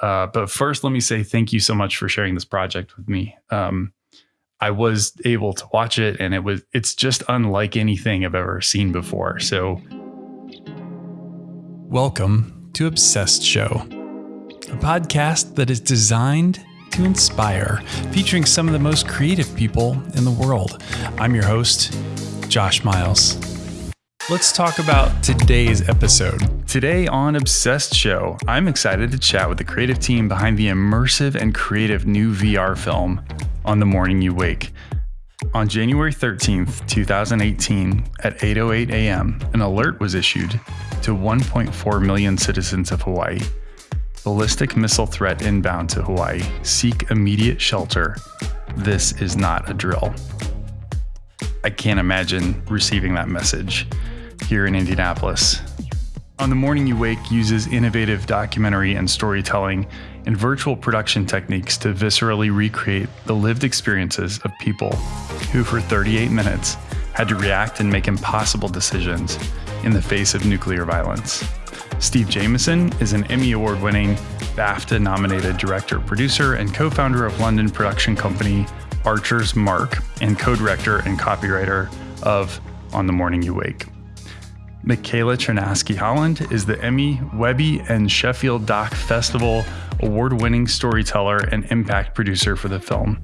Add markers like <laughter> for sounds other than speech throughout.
Uh, but first, let me say thank you so much for sharing this project with me. Um, I was able to watch it, and it was it's just unlike anything I've ever seen before. So, welcome to Obsessed Show, a podcast that is designed to inspire, featuring some of the most creative people in the world. I'm your host, Josh Miles. Let's talk about today's episode. Today on Obsessed Show, I'm excited to chat with the creative team behind the immersive and creative new VR film, On the Morning You Wake. On January 13th, 2018, at 8:08 a.m., an alert was issued to 1.4 million citizens of Hawaii ballistic missile threat inbound to Hawaii. Seek immediate shelter. This is not a drill. I can't imagine receiving that message here in Indianapolis. On the Morning You Wake uses innovative documentary and storytelling and virtual production techniques to viscerally recreate the lived experiences of people who, for 38 minutes, had to react and make impossible decisions in the face of nuclear violence. Steve Jamison is an Emmy Award winning, BAFTA nominated director, producer, and co founder of London production company Archer's Mark, and co director and copywriter of On the Morning You Wake. Michaela Ternasky Holland is the Emmy, Webby, and Sheffield Doc Festival award winning storyteller and impact producer for the film.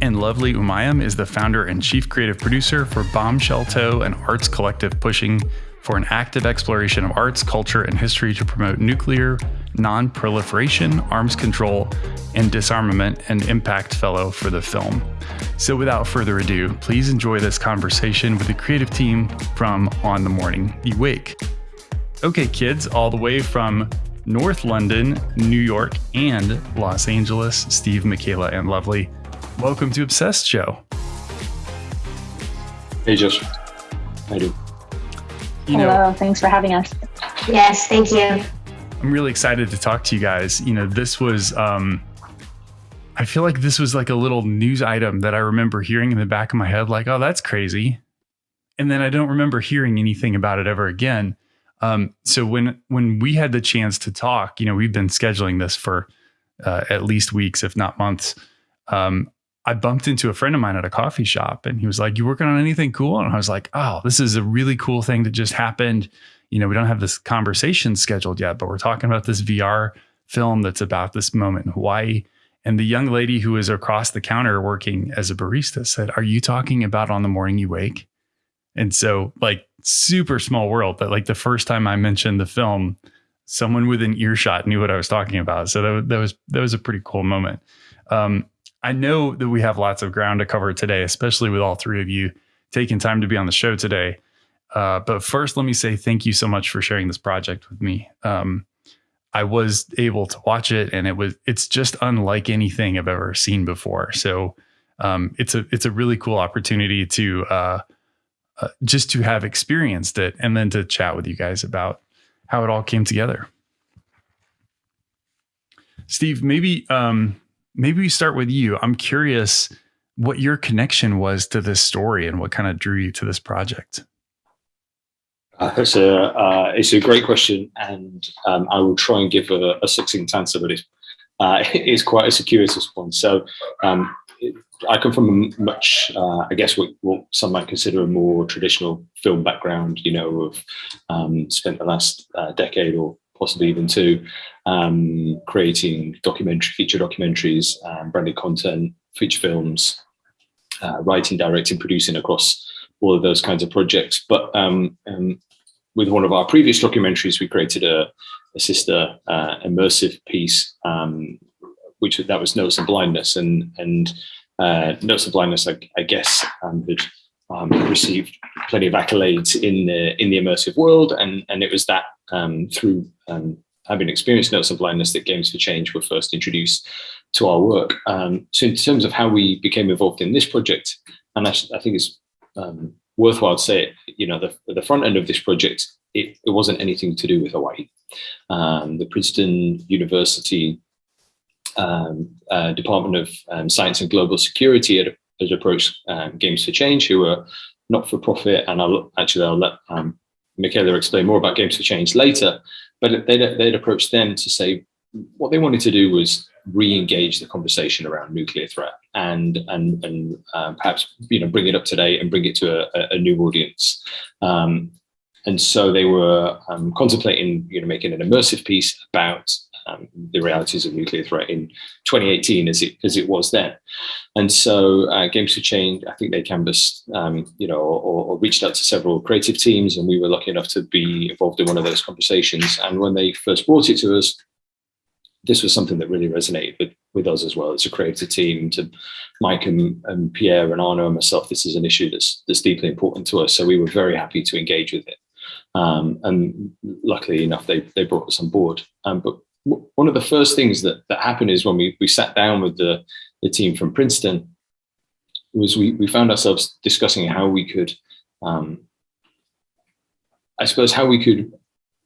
And Lovely Umayam is the founder and chief creative producer for Bombshelltoe, an arts collective pushing for an active exploration of arts, culture, and history to promote nuclear non proliferation, arms control, and disarmament, and Impact Fellow for the film. So, without further ado, please enjoy this conversation with the creative team from On the Morning You Wake. Okay, kids, all the way from North London, New York, and Los Angeles, Steve, Michaela, and Lovely. Welcome to Obsessed Show. Hey, Josh. How do? You Hello, know, thanks for having us. Yes, thank you. I'm really excited to talk to you guys. You know, this was um I feel like this was like a little news item that I remember hearing in the back of my head, like, oh, that's crazy. And then I don't remember hearing anything about it ever again. Um, so when when we had the chance to talk, you know, we've been scheduling this for uh, at least weeks, if not months. Um, I bumped into a friend of mine at a coffee shop and he was like, You working on anything cool? And I was like, Oh, this is a really cool thing that just happened. You know, we don't have this conversation scheduled yet, but we're talking about this VR film that's about this moment in Hawaii. And the young lady who was across the counter working as a barista said, Are you talking about on the morning you wake? And so, like, super small world that, like, the first time I mentioned the film, someone within earshot knew what I was talking about. So that, that was that was a pretty cool moment. Um, I know that we have lots of ground to cover today, especially with all three of you taking time to be on the show today. Uh, but first, let me say thank you so much for sharing this project with me. Um, I was able to watch it, and it was it's just unlike anything I've ever seen before. So um, it's a it's a really cool opportunity to uh, uh, just to have experienced it, and then to chat with you guys about how it all came together. Steve, maybe um, maybe we start with you. I'm curious what your connection was to this story and what kind of drew you to this project. Uh, it's a uh, it's a great question, and um, I will try and give a, a succinct answer, but it's uh, <laughs> it's quite a circuitous one. So um, I come from a much, uh, I guess, what, what, some might consider a more traditional film background. You know, of um, spent the last uh, decade or possibly even two, um, creating documentary, feature documentaries, um, branded content, feature films, uh, writing, directing, producing across all of those kinds of projects. But um, um with one of our previous documentaries, we created a, a sister uh, immersive piece, um, which that was Notes of Blindness, and and uh, Notes of Blindness, I, I guess, um, had um, received plenty of accolades in the in the immersive world, and and it was that um, through um, having experienced notes of blindness that Games for Change were first introduced to our work. Um, so in terms of how we became involved in this project, and I, I think it's um, worthwhile to say, you know, the, the front end of this project, it, it wasn't anything to do with Hawaii. Um, the Princeton University um, uh, Department of um, Science and Global Security had, had approached um, Games for Change, who were not for profit, and I'll actually I'll let Michaela explain more about Games for Change later. But they'd, they'd approached them to say, what they wanted to do was re-engage the conversation around nuclear threat and and and uh, perhaps you know bring it up today and bring it to a, a new audience. Um, and so they were um, contemplating you know making an immersive piece about um, the realities of nuclear threat in 2018 as it as it was then. And so uh, Games for Change, I think they canvassed, um, you know, or, or, reached out to several creative teams, and we were lucky enough to be involved in one of those conversations. And when they first brought it to us, this was something that really resonated with, with us as well as a creative team. To Mike and, and Pierre and Arno and myself, this is an issue that's that's deeply important to us. So we were very happy to engage with it. Um, and luckily enough, they they brought us on board. Um, but one of the first things that, that happened is when we, we sat down with the, the team from Princeton was we, we found ourselves discussing how we could, um, I suppose, how we could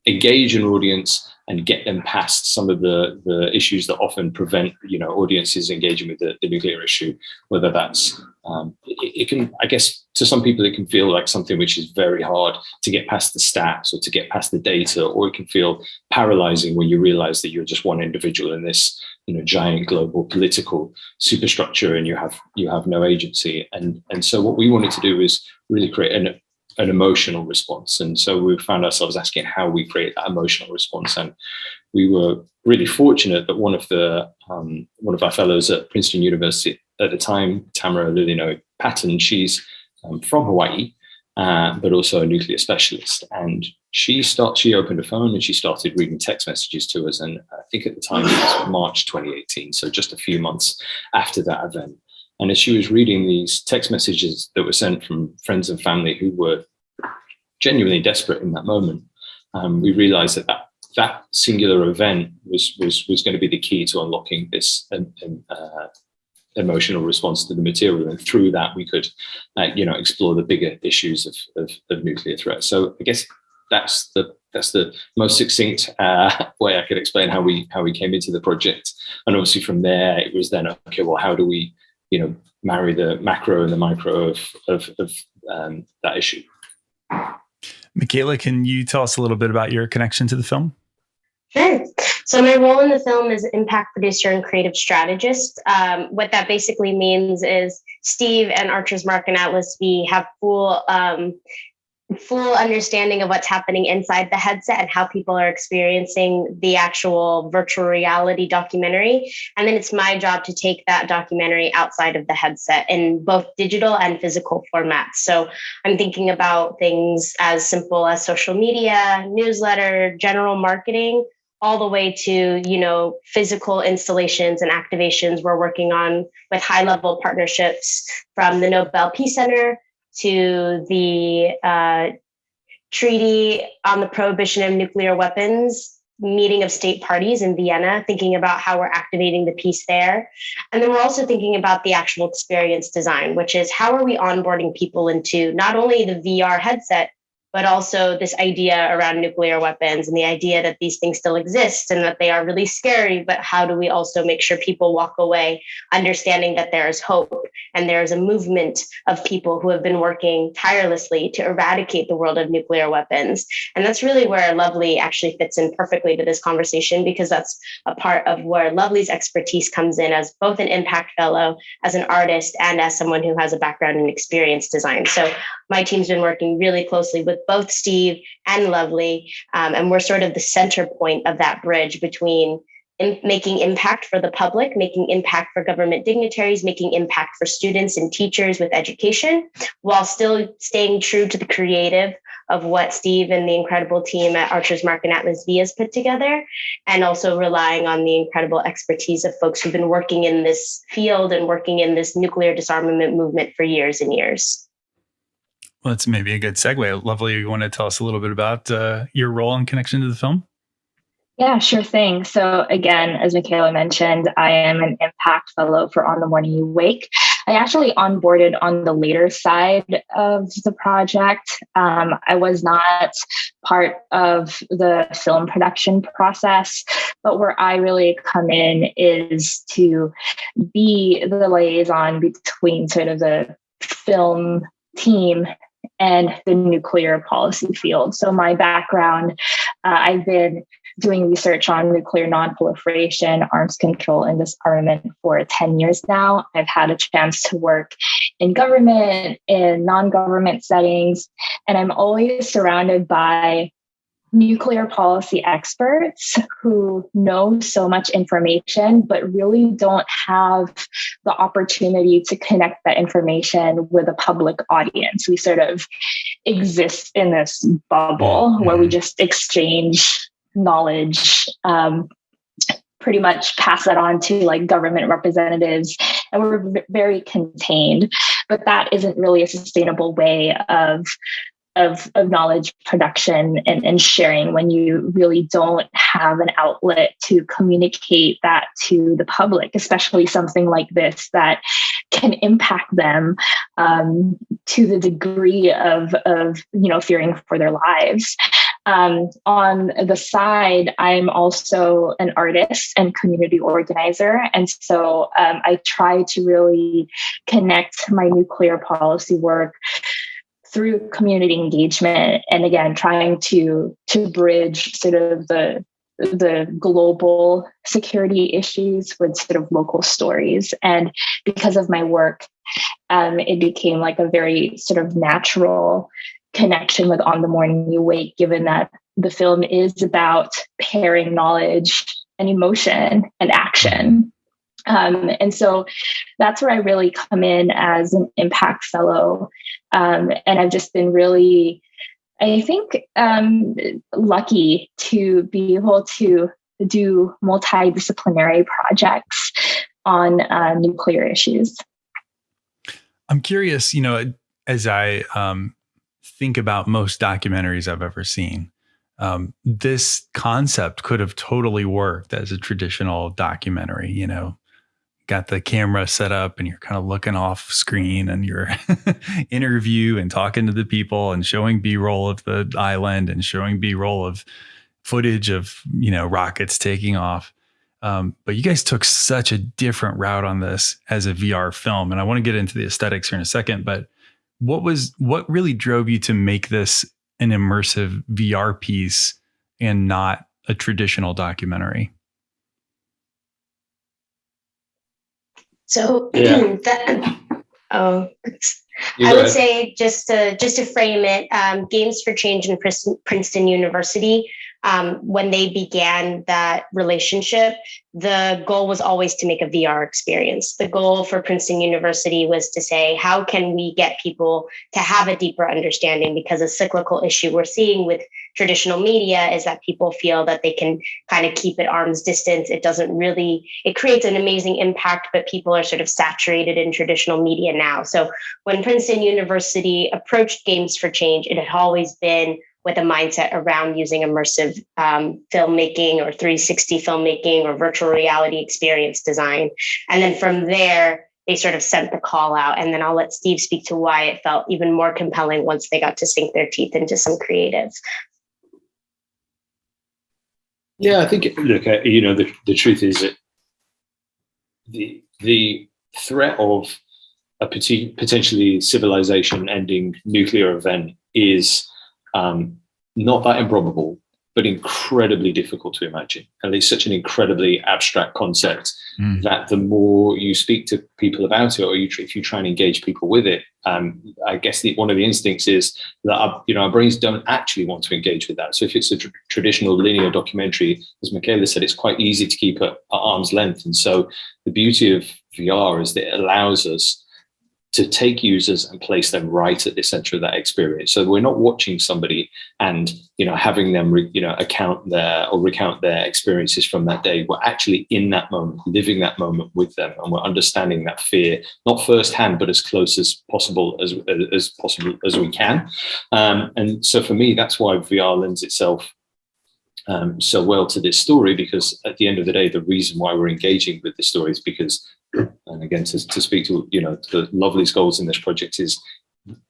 engage an audience and get them past some of the, the issues that often prevent, you know, audiences engaging with the, the nuclear issue, whether that's, um, it, it, can, I guess, to some people, it can feel like something which is very hard to get past the stats or to get past the data, or it can feel paralyzing when you realize that you're just one individual in this, you know, giant global political superstructure and you have, you have no agency. And, and so what we wanted to do is really create an, an emotional response. And so we found ourselves asking how we create that emotional response. And we were really fortunate that one of the um, one of our fellows at Princeton University at the time, Tamara Lilino Patton, she's um, from Hawaii, uh, but also a nuclear specialist. And she start she opened a phone and she started reading text messages to us. And I think at the time it was March 2018, so just a few months after that event. And as she was reading these text messages that were sent from friends and family who were genuinely desperate in that moment, um, we realized that, that that singular event was was was going to be the key to unlocking this um, um, uh, emotional response to the material, and through that we could, uh, you know, explore the bigger issues of, of, of nuclear threat. So I guess that's the that's the most succinct uh, way I could explain how we how we came into the project. And obviously from there, it was then okay. Well, how do we you know, marry the macro and the micro of, of, of um, that issue. Michaela, can you tell us a little bit about your connection to the film? Sure. So my role in the film is impact producer and creative strategist. Um, what that basically means is Steve and Archer's Mark and Atlas V have full um, full understanding of what's happening inside the headset and how people are experiencing the actual virtual reality documentary. And then it's my job to take that documentary outside of the headset in both digital and physical formats. So I'm thinking about things as simple as social media, newsletter, general marketing, all the way to you know physical installations and activations we're working on with high level partnerships from the nobel peace center to the uh, Treaty on the Prohibition of Nuclear Weapons meeting of state parties in Vienna, thinking about how we're activating the peace there. And then we're also thinking about the actual experience design, which is how are we onboarding people into not only the VR headset, but also this idea around nuclear weapons and the idea that these things still exist and that they are really scary. But how do we also make sure people walk away understanding that there is hope and there is a movement of people who have been working tirelessly to eradicate the world of nuclear weapons? And that's really where Lovely actually fits in perfectly to this conversation because that's a part of where Lovely's expertise comes in as both an impact fellow, as an artist, and as someone who has a background in experience design. So my team's been working really closely with both Steve and Lovely, um, and we're sort of the center point of that bridge between in making impact for the public, making impact for government dignitaries, making impact for students and teachers with education, while still staying true to the creative of what Steve and the incredible team at Archer's Mark and Atlas V has put together, and also relying on the incredible expertise of folks who've been working in this field and working in this nuclear disarmament movement for years and years. Well, that's maybe a good segue. Lovely. You want to tell us a little bit about uh, your role in connection to the film? Yeah, sure thing. So, again, as Michaela mentioned, I am an impact fellow for On the Morning You Wake. I actually onboarded on the later side of the project. Um, I was not part of the film production process, but where I really come in is to be the liaison between sort of the film team and the nuclear policy field. So, my background, uh, I've been doing research on nuclear nonproliferation, arms control, and disarmament for 10 years now. I've had a chance to work in government, in non government settings, and I'm always surrounded by nuclear policy experts who know so much information, but really don't have the opportunity to connect that information with a public audience. We sort of exist in this bubble mm-hmm. where we just exchange knowledge. Um, pretty much pass that on to like government representatives and we're very contained but that isn't really a sustainable way of of, of knowledge production and, and sharing when you really don't have an outlet to communicate that to the public, especially something like this that can impact them um, to the degree of, of you know fearing for their lives. Um, on the side, I'm also an artist and community organizer. And so um, I try to really connect my nuclear policy work through community engagement and again trying to to bridge sort of the the global security issues with sort of local stories. And because of my work um, it became like a very sort of natural connection with on the morning you wake given that the film is about pairing knowledge and emotion and action um, and so that's where I really come in as an impact fellow. Um, and I've just been really, I think, um, lucky to be able to do multidisciplinary projects on uh, nuclear issues. I'm curious, you know, as I um, think about most documentaries I've ever seen, um, this concept could have totally worked as a traditional documentary, you know, got the camera set up and you're kind of looking off screen and you're <laughs> interview and talking to the people and showing b-roll of the island and showing b-roll of footage of you know rockets taking off. Um, but you guys took such a different route on this as a vr film and i want to get into the aesthetics here in a second but what was what really drove you to make this an immersive vr piece and not a traditional documentary So <clears throat> yeah. that, oh, I would say just to just to frame it, um, Games for Change in Princeton University um, when they began that relationship, the goal was always to make a VR experience. The goal for Princeton University was to say, how can we get people to have a deeper understanding? Because a cyclical issue we're seeing with traditional media is that people feel that they can kind of keep at arm's distance. It doesn't really, it creates an amazing impact, but people are sort of saturated in traditional media now. So when Princeton University approached Games for Change, it had always been with a mindset around using immersive um, filmmaking or 360 filmmaking or virtual reality experience design. And then from there, they sort of sent the call out. And then I'll let Steve speak to why it felt even more compelling once they got to sink their teeth into some creatives. Yeah, I think, look, you know, the, the truth is that the, the threat of a potentially civilization ending nuclear event is um, not that improbable, but incredibly difficult to imagine. And it's such an incredibly abstract concept mm. that the more you speak to people about it, or you, if you try and engage people with it, um, I guess the, one of the instincts is that our, you know our brains don't actually want to engage with that. So if it's a tr traditional linear documentary, as Michaela said, it's quite easy to keep at, at arm's length. And so the beauty of VR is that it allows us to take users and place them right at the center of that experience. So we're not watching somebody and you know having them you know account their or recount their experiences from that day. We're actually in that moment, living that moment with them, and we're understanding that fear not firsthand, but as close as possible as as possible as we can. Um, and so for me, that's why VR lends itself um, so well to this story because at the end of the day, the reason why we're engaging with the story is because and again to, to speak to you know the lovely goals in this project is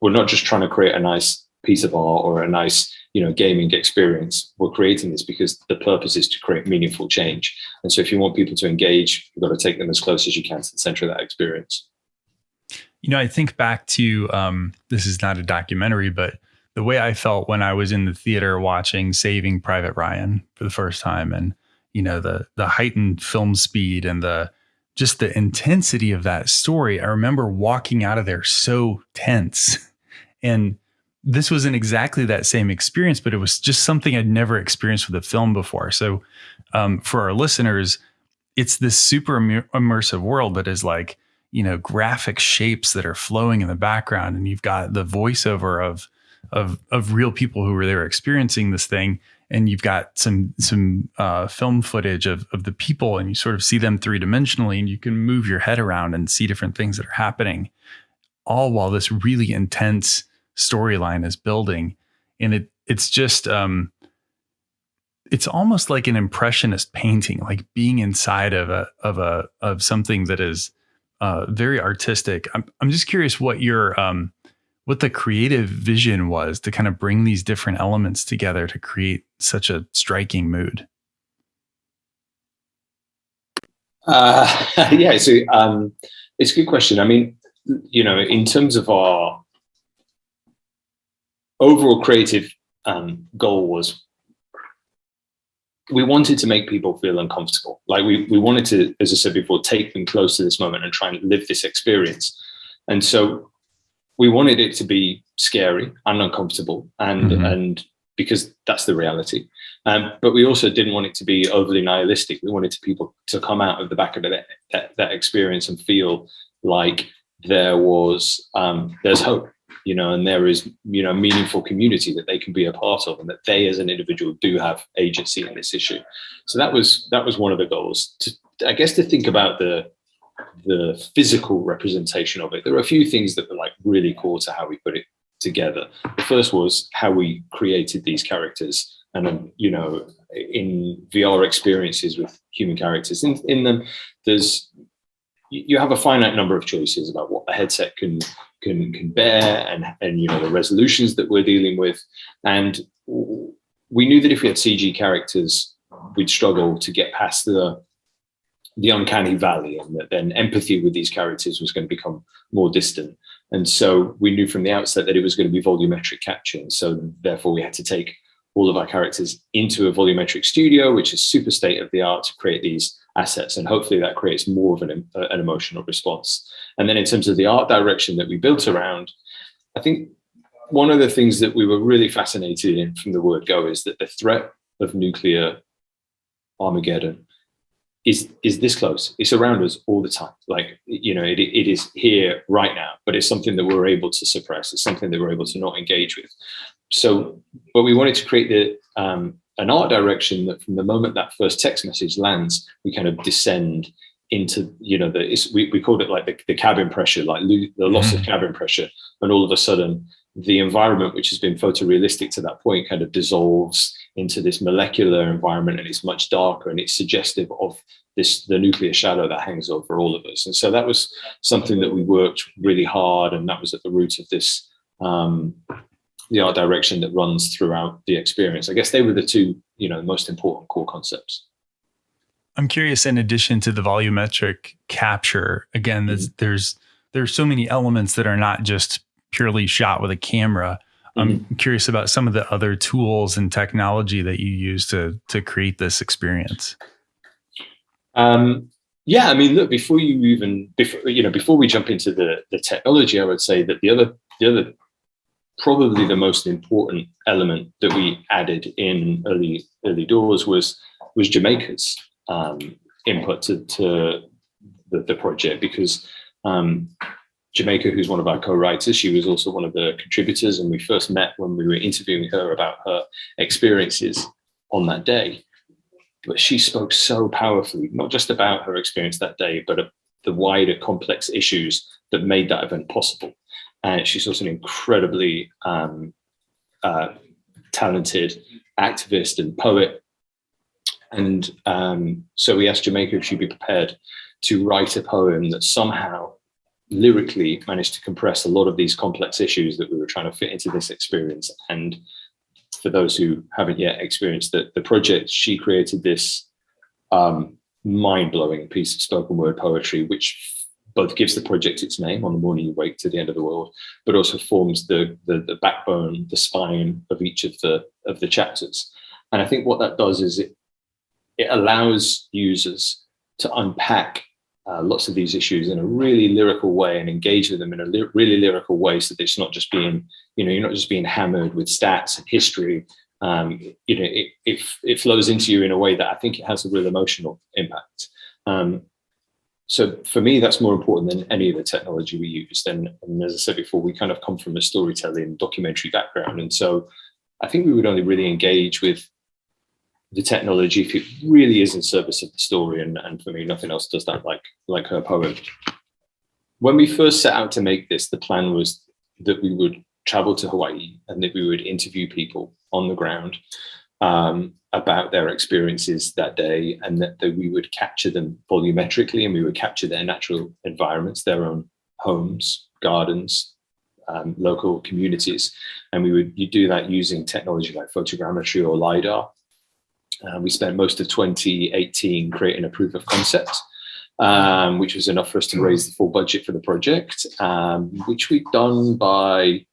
we're not just trying to create a nice piece of art or a nice you know gaming experience. We're creating this because the purpose is to create meaningful change. And so if you want people to engage you've got to take them as close as you can to the center of that experience. You know i think back to um, this is not a documentary but the way I felt when I was in the theater watching Saving Private Ryan for the first time and you know the the heightened film speed and the just the intensity of that story. I remember walking out of there so tense. <laughs> And this wasn't exactly that same experience, but it was just something I'd never experienced with a film before. So, um, for our listeners, it's this super immersive world that is like, you know, graphic shapes that are flowing in the background, and you've got the voiceover of of of real people who were there experiencing this thing, and you've got some some uh, film footage of of the people, and you sort of see them three dimensionally, and you can move your head around and see different things that are happening, all while this really intense storyline is building, and it it's just um, it's almost like an impressionist painting, like being inside of a of a of something that is uh, very artistic. I'm I'm just curious what your um, what the creative vision was to kind of bring these different elements together to create such a striking mood. Uh, <laughs> yeah, so um, it's a good question. I mean, you know, in terms of our overall creative um, goal was we wanted to make people feel uncomfortable. Like we, we wanted to, as I said before, take them close to this moment and try and live this experience. And so we wanted it to be scary and uncomfortable and mm-hmm. and because that's the reality. Um, but we also didn't want it to be overly nihilistic. We wanted to people to come out of the back of that, that, that experience and feel like there was um, there's hope, you know, and there is you know meaningful community that they can be a part of, and that they as an individual do have agency in this issue. So that was that was one of the goals. To, I guess to think about the the physical representation of it. There are a few things that were like really core to how we put it together. The first was how we created these characters and um, you know in VR experiences with human characters in, in them there's you have a finite number of choices about what the headset can can can bear and and you know the resolutions that we're dealing with and we knew that if we had CG characters we'd struggle to get past the the uncanny valley and that then empathy with these characters was going to become more distant. And so we knew from the outset that it was going to be volumetric capture. And so therefore we had to take all of our characters into a volumetric studio, which is super state of the art to create these assets. And hopefully that creates more of an, uh, an emotional response. And then in terms of the art direction that we built around, I think one of the things that we were really fascinated in from the word go is that the threat of nuclear Armageddon is is this close. It's around us all the time. Like you know, it, it is here right now, but it's something that we're able to suppress. It's something that we're able to not engage with. So, but we wanted to create the um, an art direction that from the moment that first text message lands, we kind of descend into you know the we, we called it like the, the cabin pressure, like the loss of cabin pressure, and all of a sudden the environment which has been photorealistic to that point kind of dissolves into this molecular environment and it's much darker and it's suggestive of this the nuclear shadow that hangs over all of us and so that was something that we worked really hard and that was at the root of this um, the art direction that runs throughout the experience i guess they were the two you know most important core concepts i'm curious in addition to the volumetric capture again there's mm-hmm. there's there's so many elements that are not just purely shot with a camera. I'm mm-hmm. curious about some of the other tools and technology that you use to to create this experience. Um, yeah, I mean, look, before you even before you know before we jump into the the technology, I would say that the other the other probably the most important element that we added in early early doors was was Jamaica's um, input to, to the, the project because um, Jamaica, who's one of our co-writers, she was also one of the contributors, and we first met when we were interviewing her about her experiences on that day. But she spoke so powerfully, not just about her experience that day, but the wider complex issues that made that event possible. And she's also an incredibly um, uh, talented activist and poet. And um, so we asked Jamaica if she'd be prepared to write a poem that somehow lyrically managed to compress a lot of these complex issues that we were trying to fit into this experience. And for those who haven't yet experienced the, the project, she created this um, mind-blowing piece of spoken word poetry, which both gives the project its name on the morning you wake to the end of the world, but also forms the, the, the backbone, the spine of each of the of the chapters. And I think what that does is it it allows users to unpack uh, lots of these issues in a really lyrical way and engage with them in a really lyrical way so that it's not just being, you know, you're not just being hammered with stats and history. Um, you know, it, it, it flows into you in a way that I think it has a real emotional impact. Um, so for me, that's more important than any of the technology we use. And, and as I said before, we kind of come from a storytelling documentary background. And so I think we would only really engage with the technology if it really is in service of the story. And, and for me, nothing else does that like, like her poem. When we first set out to make this, the plan was that we would travel to Hawaii and that we would interview people on the ground um, about their experiences that day and that, that we would capture them volumetrically and we would capture their natural environments, their own homes, gardens, um, local communities. And we would you do that using technology like photogrammetry or LiDAR uh, we spent most of 2018 creating a proof of concept, um, which was enough for us to raise the full budget for the project, um, which we'd done by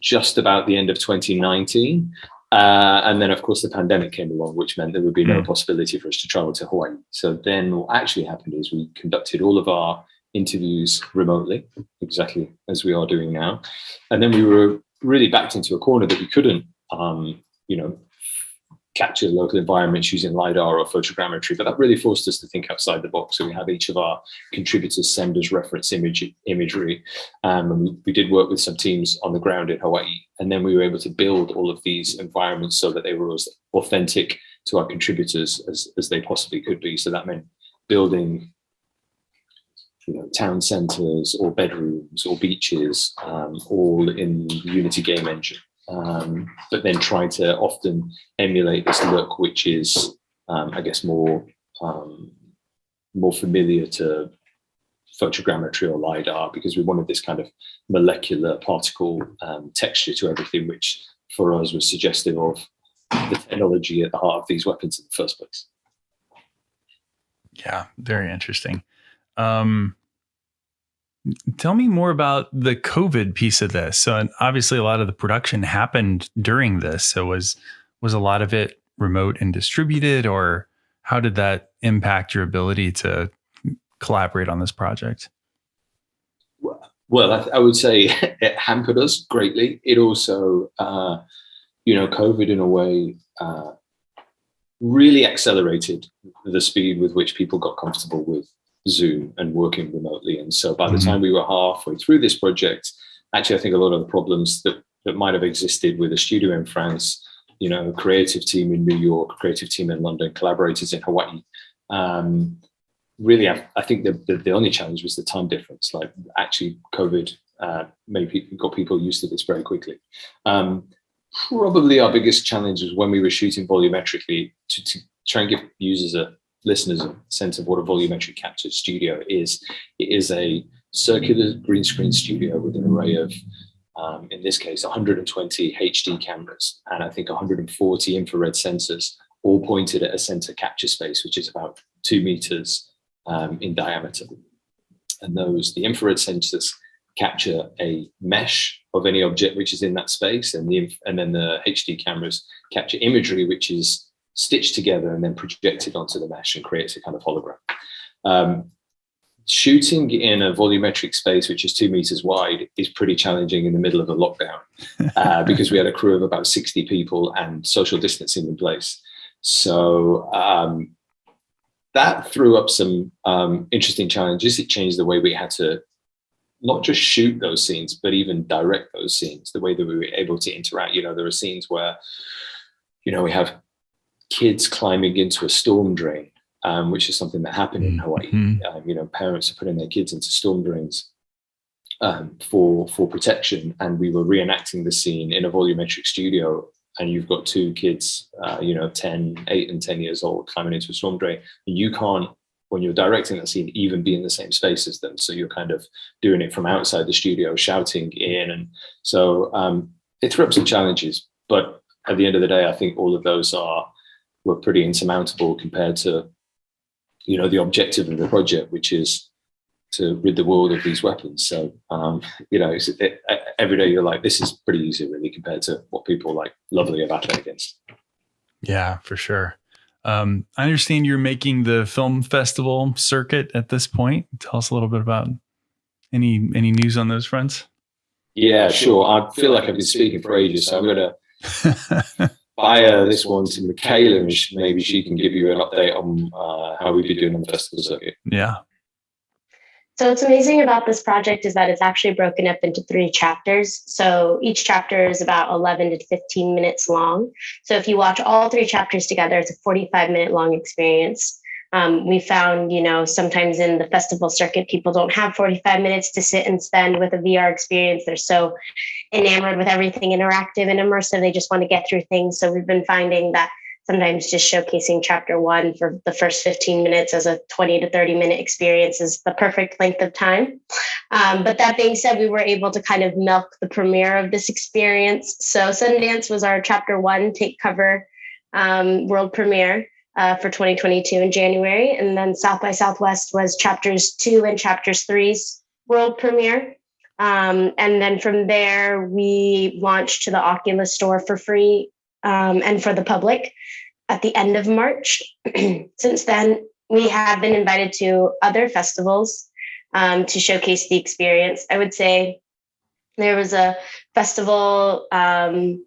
just about the end of 2019. Uh, and then, of course, the pandemic came along, which meant there would be no mm. possibility for us to travel to Hawaii. So then what actually happened is we conducted all of our interviews remotely, exactly as we are doing now. And then we were really backed into a corner that we couldn't, um, you know, capture local environments using LiDAR or photogrammetry, but that really forced us to think outside the box. So we have each of our contributors send us reference image, imagery. Um, we, did work with some teams on the ground in Hawaii. And then we were able to build all of these environments so that they were as authentic to our contributors as, as they possibly could be. So that meant building you know, town centers or bedrooms or beaches, um, all in the Unity game engine um, but then try to often emulate this look, which is, um, I guess, more um, more familiar to photogrammetry or LiDAR, because we wanted this kind of molecular particle um, texture to everything, which for us was suggestive of the technology at the heart of these weapons in the first place. Yeah, very interesting. Um, Tell me more about the COVID piece of this. So obviously a lot of the production happened during this. So was was a lot of it remote and distributed or how did that impact your ability to collaborate on this project? Well, I, I would say <laughs> it hampered us greatly. It also, uh, you know, COVID in a way uh, really accelerated the speed with which people got comfortable with Zoom and working remotely. And so by the mm-hmm. time we were halfway through this project, actually, I think a lot of the problems that, that might have existed with a studio in France, you know, a creative team in New York, a creative team in London, collaborators in Hawaii, um, really, I, I think the, the, the, only challenge was the time difference. Like actually COVID uh, made people, got people used to this very quickly. Um, probably our biggest challenge was when we were shooting volumetrically to, to try and give users a listeners a sense of what a volumetric capture studio is. It is a circular green screen studio with an array of, um, in this case, 120 HD cameras and I think 140 infrared sensors, all pointed at a center capture space, which is about two meters um, in diameter. And those, the infrared sensors capture a mesh of any object which is in that space, and the and then the HD cameras capture imagery which is stitched together and then projected onto the mesh and creates a kind of hologram. Um, shooting in a volumetric space which is two meters wide is pretty challenging in the middle of a lockdown <laughs> uh, because we had a crew of about 60 people and social distancing in place. So um, that threw up some um, interesting challenges. It changed the way we had to not just shoot those scenes, but even direct those scenes, the way that we were able to interact. You know, there are scenes where, you know, we have kids climbing into a storm drain, um, which is something that happened in Hawaii. Mm -hmm. um, you know, parents are putting their kids into storm drains um, for for protection, and we were reenacting the scene in a volumetric studio. And you've got two kids, uh, you know, 10, 8 and 10 years old climbing into a storm drain. And you can't, when you're directing that scene, even be in the same space as them. So you're kind of doing it from outside the studio, shouting in. And so um, it threw up some challenges. But at the end of the day, I think all of those are were pretty insurmountable compared to, you know, the objective of the project, which is to rid the world of these weapons. So, um, you know, it, every day you're like, this is pretty easy, really, compared to what people like lovely are battling against. Yeah, for sure. Um, I understand you're making the film festival circuit at this point. Tell us a little bit about any any news on those fronts. Yeah, sure. I feel like I've been speaking for ages, so I'm going <laughs> to fire this one to Michaela, and maybe she can give you an update on uh, how we've been doing on the festival circuit. Yeah. So what's amazing about this project is that it's actually broken up into three chapters. So each chapter is about 11 to 15 minutes long. So if you watch all three chapters together, it's a 45 minute long experience. Um, we found, you know, sometimes in the festival circuit, people don't have 45 minutes to sit and spend with a VR experience. They're so enamored with everything interactive and immersive. They just want to get through things. So we've been finding that sometimes just showcasing chapter one for the first 15 minutes as a 20 to 30 minute experience is the perfect length of time. Um, but that being said, we were able to kind of milk the premiere of this experience. So Sundance was our chapter one take cover um, world premiere. Uh, for 2022 in January. And then South by Southwest was chapters two and chapters three's world premiere. Um, and then from there, we launched to the Oculus store for free um, and for the public at the end of March. <clears throat> Since then, we have been invited to other festivals um, to showcase the experience. I would say there was a festival um,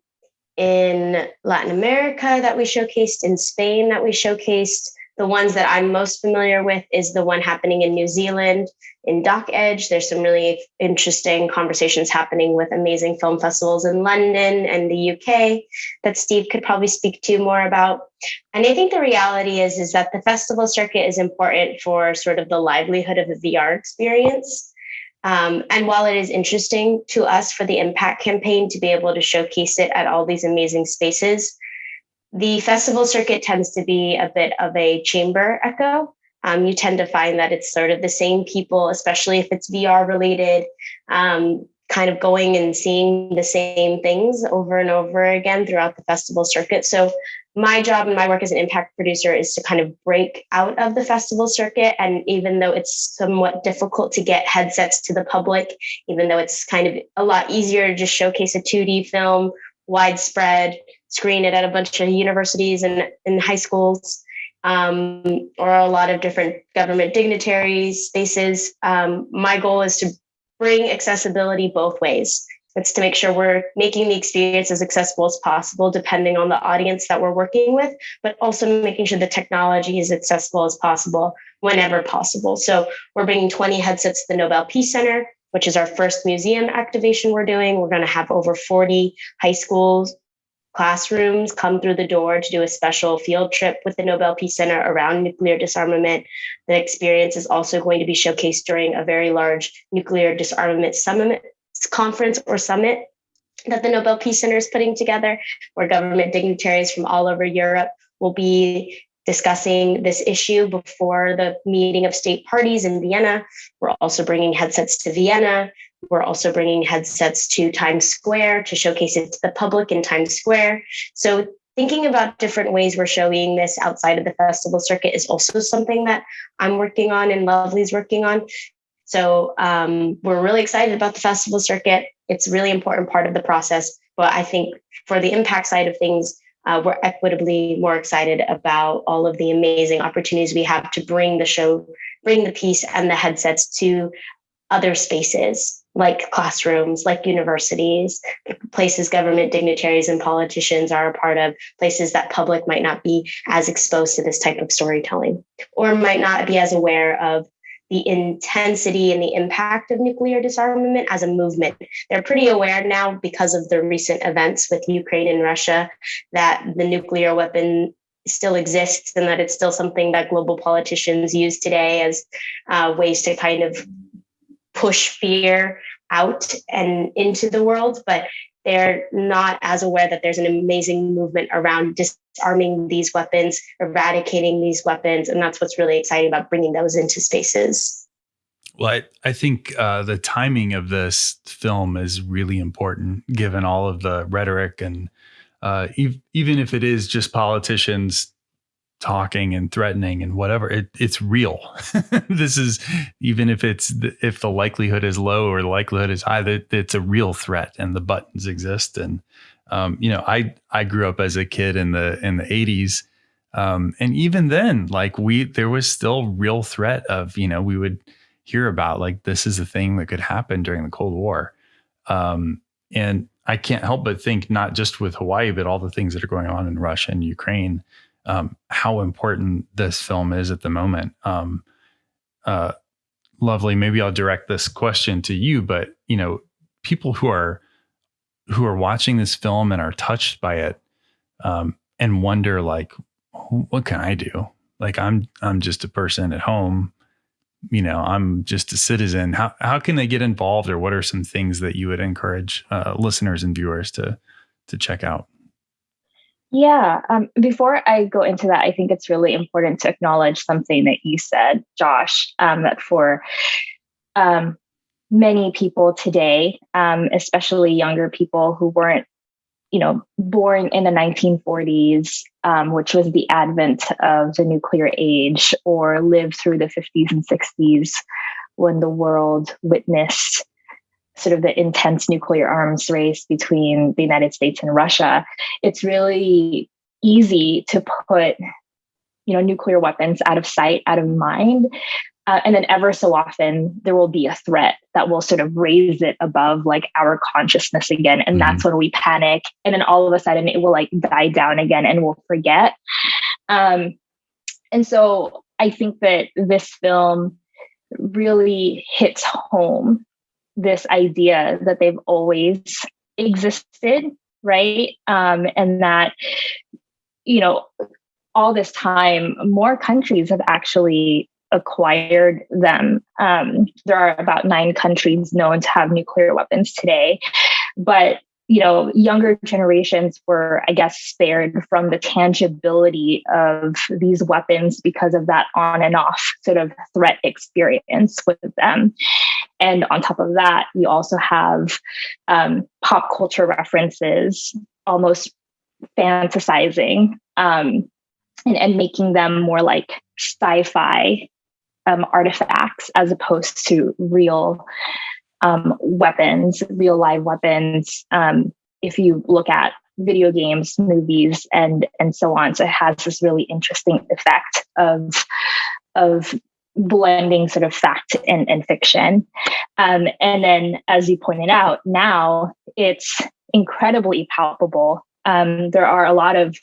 in Latin America that we showcased, in Spain that we showcased, the ones that I'm most familiar with is the one happening in New Zealand in Doc Edge. There's some really interesting conversations happening with amazing film festivals in London and the UK that Steve could probably speak to more about. And I think the reality is, is that the festival circuit is important for sort of the livelihood of the VR experience. Um, and while it is interesting to us for the impact campaign to be able to showcase it at all these amazing spaces, the festival circuit tends to be a bit of a chamber echo. Um, you tend to find that it's sort of the same people, especially if it's VR related, um, kind of going and seeing the same things over and over again throughout the festival circuit. So, my job and my work as an impact producer is to kind of break out of the festival circuit. And even though it's somewhat difficult to get headsets to the public, even though it's kind of a lot easier to just showcase a 2D film widespread, screen it at a bunch of universities and, and high schools, um, or a lot of different government dignitaries spaces. Um, my goal is to bring accessibility both ways. It's to make sure we're making the experience as accessible as possible, depending on the audience that we're working with, but also making sure the technology is accessible as possible whenever possible. So we're bringing 20 headsets to the Nobel Peace Center which is our first museum activation we're doing. We're going to have over 40 high schools classrooms come through the door to do a special field trip with the Nobel Peace Center around nuclear disarmament. The experience is also going to be showcased during a very large nuclear disarmament summit conference or summit that the Nobel Peace Center is putting together, where government dignitaries from all over Europe will be discussing this issue before the meeting of state parties in Vienna. We're also bringing headsets to Vienna. We're also bringing headsets to Times Square to showcase it to the public in Times Square. So, thinking about different ways we're showing this outside of the festival circuit is also something that I'm working on and Lovely's working on. So, um, we're really excited about the festival circuit. It's a really important part of the process. But I think for the impact side of things, uh, we're equitably more excited about all of the amazing opportunities we have to bring the show, bring the piece and the headsets to other spaces like classrooms, like universities, places government dignitaries and politicians are a part of, places that public might not be as exposed to this type of storytelling or might not be as aware of the intensity and the impact of nuclear disarmament as a movement. They're pretty aware now because of the recent events with Ukraine and Russia that the nuclear weapon still exists and that it's still something that global politicians use today as uh, ways to kind of push fear out and into the world. But they're not as aware that there's an amazing movement around disarming these weapons, eradicating these weapons. And that's what's really exciting about bringing those into spaces. Well, I, I think uh, the timing of this film is really important given all of the rhetoric and uh, ev- even if it is just politicians talking and threatening and whatever it, it's real. <laughs> This is even if it's if the likelihood is low or the likelihood is high that it's a real threat and the buttons exist. And um, you know i i grew up as a kid in the in the 80s um, and even then like we there was still real threat of you know we would hear about like this is a thing that could happen during the cold war. Um, and i can't help but think not just with hawaii but all the things that are going on in russia and ukraine um, how important this film is at the moment. Um, uh, lovely. Maybe I'll direct this question to you, but you know, people who are who are watching this film and are touched by it um, and wonder like, what can I do? Like, I'm I'm just a person at home. You know, I'm just a citizen. How how can they get involved, or what are some things that you would encourage uh, listeners and viewers to to check out? Yeah. Um, before I go into that, I think it's really important to acknowledge something that you said, Josh, um, that for um, many people today, um, especially younger people who weren't, you know, born in the 1940s, um, which was the advent of the nuclear age, or lived through the 50s and 60s when the world witnessed sort of the intense nuclear arms race between the United States and Russia, it's really easy to put you know nuclear weapons out of sight, out of mind. Uh, and then ever so often there will be a threat that will sort of raise it above like our consciousness again and mm-hmm. that's when we panic and then all of a sudden it will like die down again and we'll forget um, and so i think that this film really hits home this idea that they've always existed, right? Um, and that, you know, all this time, more countries have actually acquired them. Um, there are about nine countries known to have nuclear weapons today. But you know, younger generations were, I guess, spared from the tangibility of these weapons because of that on and off sort of threat experience with them. And on top of that, you also have um, pop culture references, almost fantasizing um, and, and, making them more like sci fi um, artifacts as opposed to real um, weapons, real live weapons. Um, if you look at video games, movies, and and so on, so it has this really interesting effect of of blending sort of fact and, and fiction. Um, and then, as you pointed out, now it's incredibly palpable. Um, there are a lot of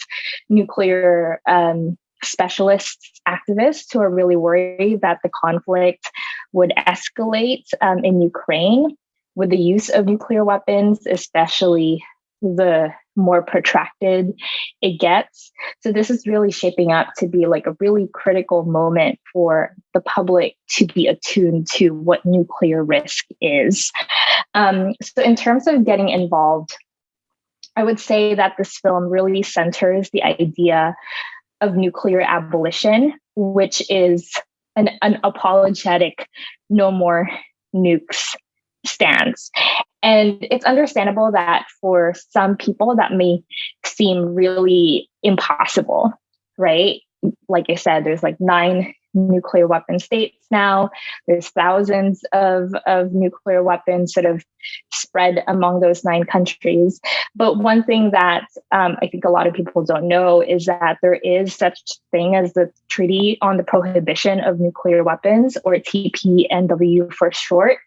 nuclear um, specialists, activists who are really worried that the conflict would escalate um, in Ukraine with the use of nuclear weapons, especially the more protracted it gets. So this is really shaping up to be like a really critical moment for the public to be attuned to what nuclear risk is. Um, so in terms of getting involved, I would say that this film really centers the idea of nuclear abolition, which is an, an apologetic no more nukes stance. And it's understandable that for some people that may seem really impossible, right? Like I said, there's like nine nuclear weapon states now. There's thousands of, of nuclear weapons sort of spread among those nine countries. But one thing that um, I think a lot of people don't know is that there is such thing as the Treaty on the Prohibition of Nuclear Weapons, or TPNW for short.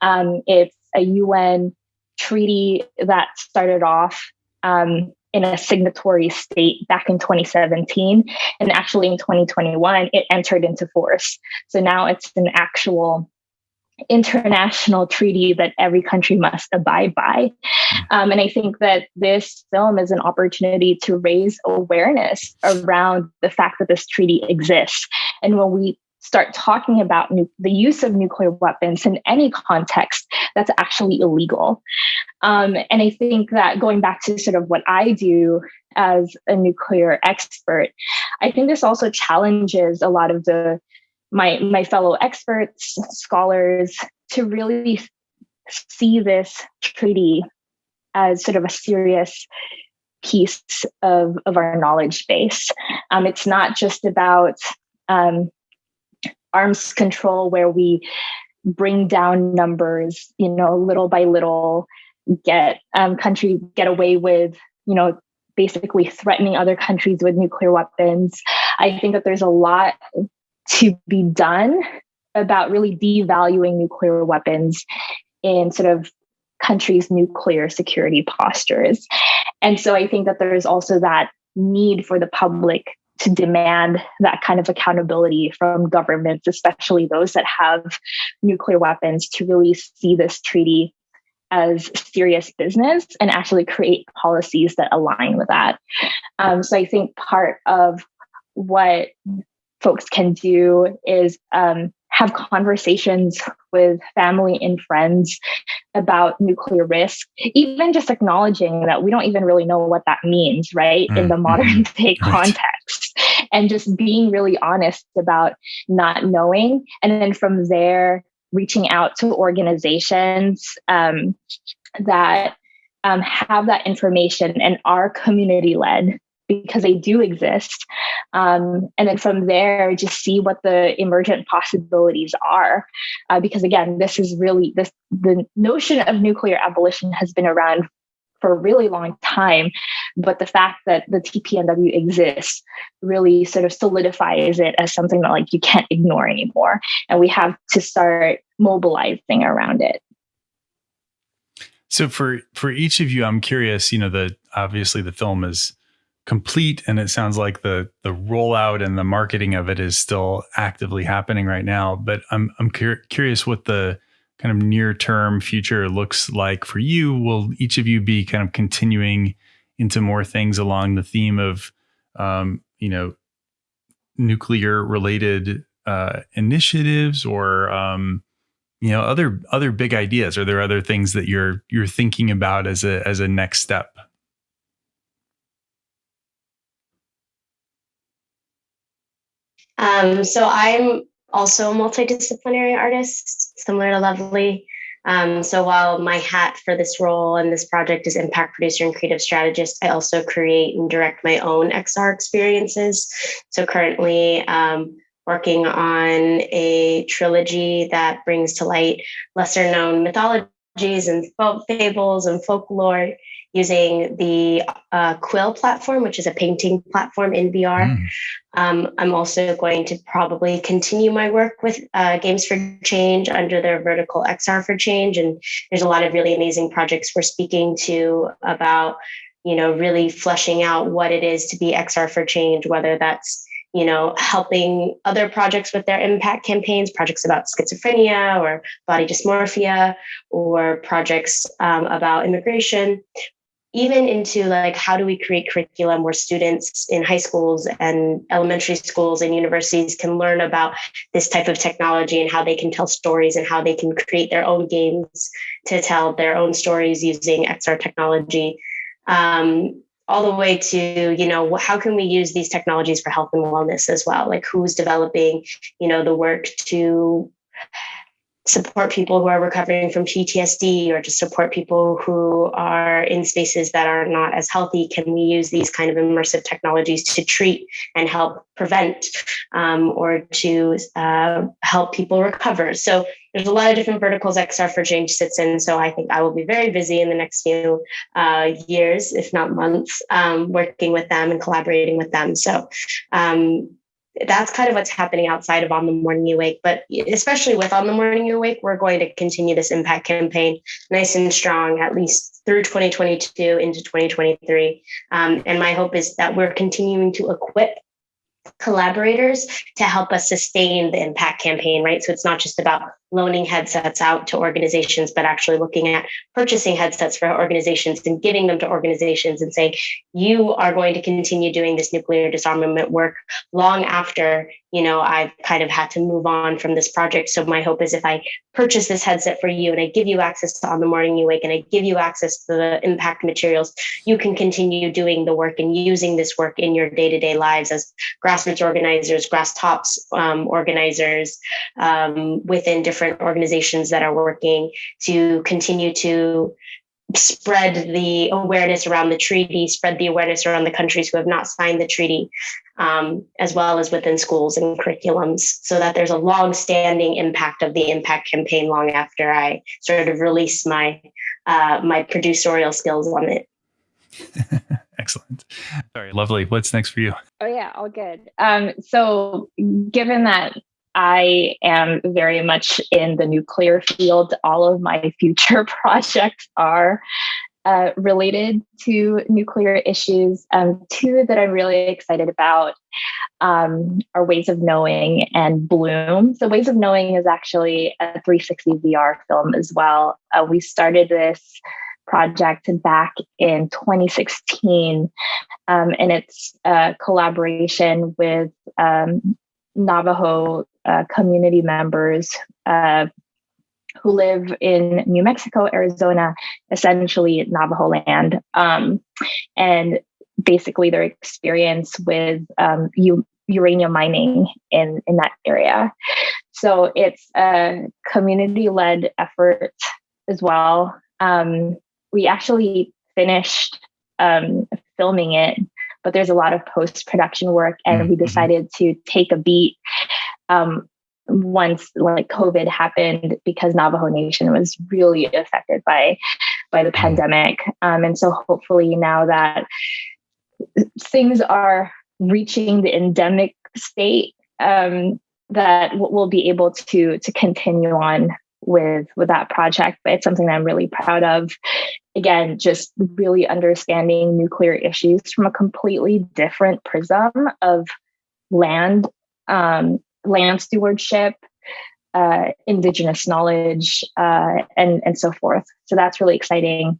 Um, it's a UN treaty that started off um, in a signatory state back in 2017. And actually in 2021, it entered into force. So now it's an actual international treaty that every country must abide by. Um, and I think that this film is an opportunity to raise awareness around the fact that this treaty exists. And when we start talking about nu- the use of nuclear weapons in any context that's actually illegal. Um, and I think that going back to sort of what I do as a nuclear expert, I think this also challenges a lot of the my my fellow experts, scholars, to really see this treaty as sort of a serious piece of, of our knowledge base. Um, it's not just about um, arms control where we bring down numbers, you know, little by little, get um, country get away with, you know, basically threatening other countries with nuclear weapons. I think that there's a lot to be done about really devaluing nuclear weapons in sort of countries' nuclear security postures. And so I think that there's also that need for the public to demand that kind of accountability from governments, especially those that have nuclear weapons, to really see this treaty as serious business and actually create policies that align with that. Um, so I think part of what folks can do is um, have conversations with family and friends about nuclear risk, even just acknowledging that we don't even really know what that means, right, mm, in the modern mm, <laughs> day right. context, and just being really honest about not knowing. And then from there, reaching out to organizations um, that um, have that information and are community led because they do exist. Um, and then from there, just see what the emergent possibilities are. Uh, because again, this is really this the notion of nuclear abolition has been around for a really long time. But the fact that the TPNW exists really sort of solidifies it as something that like you can't ignore anymore. And we have to start mobilizing around it. So for for each of you, I'm curious, you know, the obviously the film is complete and it sounds like the the rollout and the marketing of it is still actively happening right now but i'm i'm cur- curious what the kind of near term future looks like for you? Will each of you be kind of continuing into more things along the theme of um, you know nuclear related uh, initiatives or um, you know other other big ideas? Are there other things that you're you're thinking about as a as a next step? Um, so I'm also a multidisciplinary artist, similar to Lovely. Um, so while my hat for this role and this project is impact producer and creative strategist, I also create and direct my own XR experiences. So currently um, working on a trilogy that brings to light lesser known mythologies and fables and folklore using the uh, Quill platform, which is a painting platform in VR. Mm. Um, I'm also going to probably continue my work with uh, Games for Change under their vertical XR for Change. And there's a lot of really amazing projects we're speaking to about, you know, really fleshing out what it is to be XR for Change, whether that's you know, helping other projects with their impact campaigns, projects about schizophrenia or body dysmorphia, or projects um, about immigration, even into like how do we create curriculum where students in high schools and elementary schools and universities can learn about this type of technology and how they can tell stories and how they can create their own games to tell their own stories using XR technology. Um, all the way to you know how can we use these technologies for health and wellness as well? Like who's developing you know the work to support people who are recovering from PTSD or to support people who are in spaces that are not as healthy? Can we use these kind of immersive technologies to treat and help prevent um, or to uh, help people recover? So there's a lot of different verticals XR for Change sits in. So I think I will be very busy in the next few uh, years, if not months, um, working with them and collaborating with them. So um, that's kind of what's happening outside of On the Morning You Wake. But especially with On the Morning You Wake, we're going to continue this impact campaign nice and strong, at least through 2022 into 2023. Um, and my hope is that we're continuing to equip collaborators to help us sustain the impact campaign, right? So it's not just about loaning headsets out to organizations, but actually looking at purchasing headsets for organizations and giving them to organizations and saying, you are going to continue doing this nuclear disarmament work long after, you know, I've kind of had to move on from this project. So my hope is if I purchase this headset for you and I give you access to on the morning you wake and I give you access to the impact materials, you can continue doing the work and using this work in your day-to-day lives as grassroots organizers, grass tops um, organizers um, within different different organizations that are working to continue to spread the awareness around the treaty, spread the awareness around the countries who have not signed the treaty, um, as well as within schools and curriculums, so that there's a long-standing impact of the impact campaign long after I sort of release my uh, my producerial skills on it. <laughs> Excellent. Sorry, lovely. What's next for you? Oh yeah, all good. Um, so given that I am very much in the nuclear field. All of my <laughs> future <laughs> projects are uh, related to nuclear issues. Um, two that I'm really excited about um, are Ways of Knowing and Bloom. So, Ways of Knowing is actually a 360 VR film as well. Uh, we started this project back in 2016, um, and it's a collaboration with um, Navajo uh, community members uh, who live in New Mexico, Arizona, essentially Navajo land, um, and basically their experience with um, u- uranium mining in in that area. So it's a community led effort as well. Um, we actually finished um, filming it but there's a lot of post production work, and mm-hmm. we decided to take a beat um, once like COVID happened because Navajo Nation was really affected by by the mm-hmm. pandemic, um, and so hopefully now that things are reaching the endemic state, um, that we'll be able to to continue on with with that project but it's something that i'm really proud of. Again just really understanding nuclear issues from a completely different prism of land um, land stewardship uh, indigenous knowledge uh, and and so forth. So that's really exciting.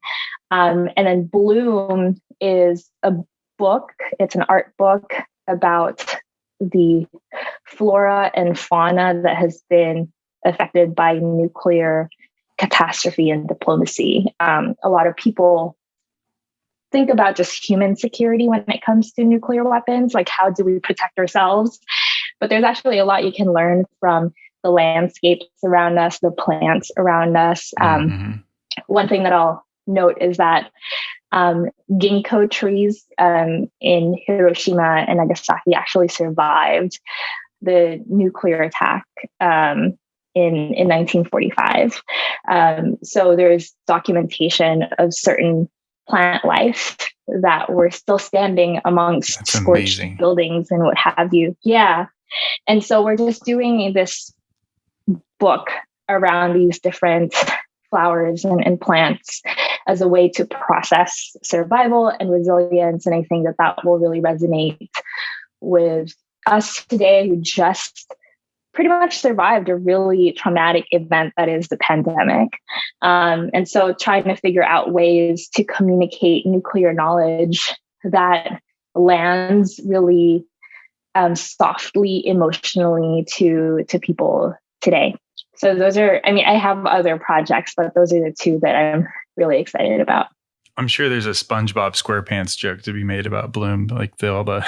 Um, and then bloom is a book it's an art book about the flora and fauna that has been affected by nuclear catastrophe and diplomacy. Um, a lot of people think about just human security when it comes to nuclear weapons, like how do we protect ourselves? But there's actually a lot you can learn from the landscapes around us, the plants around us. Um, mm-hmm. One thing that I'll note is that um, ginkgo trees um, in Hiroshima and Nagasaki actually survived the nuclear attack um, in, in 1945. Um, so there's documentation of certain plant life that were still standing amongst That's scorched amazing. buildings and what have you. Yeah. And so we're just doing this book around these different flowers and, and plants as a way to process survival and resilience. And I think that that will really resonate with us today who just pretty much survived a really traumatic event that is the pandemic. Um, and so trying to figure out ways to communicate nuclear knowledge that lands really um, softly emotionally to to people today. So those are, I mean, I have other projects, but those are the two that I'm really excited about. I'm sure there's a SpongeBob SquarePants joke to be made about Bloom, like the all the. <laughs> I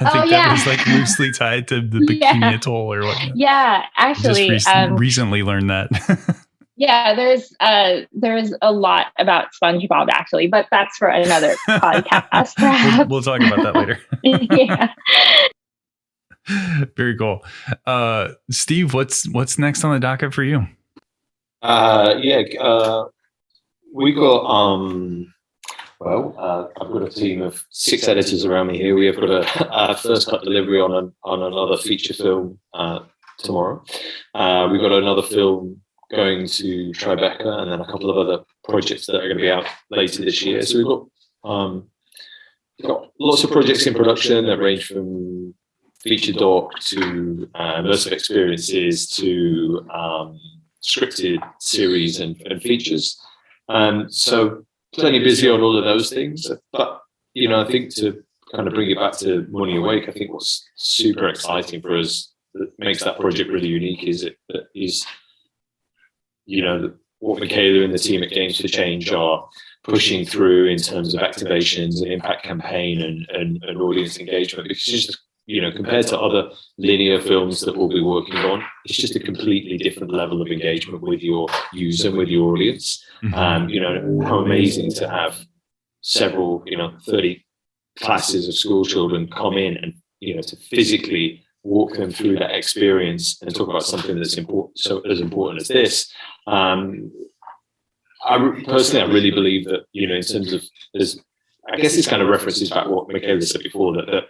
oh, think yeah. that was like loosely tied to the <laughs> Bikini yeah. Atoll or what. Yeah, actually, just rec- um, recently learned that. <laughs> yeah, there's uh there's a lot about SpongeBob actually, but that's for another podcast. We'll, we'll, talk about that later. yeah. Very cool, uh, Steve. What's what's next on the docket for you? Uh, yeah, uh, we got um well, uh, I've got a team of six editors around me here. We have got a, a first cut delivery on an, on another feature film uh, tomorrow. Uh, we've got another film going to Tribeca, and then a couple of other projects that are going to be out later this year. So we've got um, got lots of projects in production that range from feature doc to uh, immersive experiences to um, scripted series and, and features. Um, so plenty busy on all of those things. But you know, I think to kind of bring it back to Morning Awake, I think what's super exciting for us that makes that project really unique is it that is, you know, what Michaela and the team at Games for Change are pushing through in terms of activations and impact campaign and, and, and audience engagement because you know, compared to other linear films that we'll be working on, it's just a completely different level of engagement with your user, with your audience. Um, you know, how amazing to have several, you know, 30 classes of school children come in and, you know, to physically walk them through that experience and talk about something that's important, so as important as this. Um, I personally, I really believe that, you know, in terms of, there's, I guess this kind of references back what Michaela said before, that, that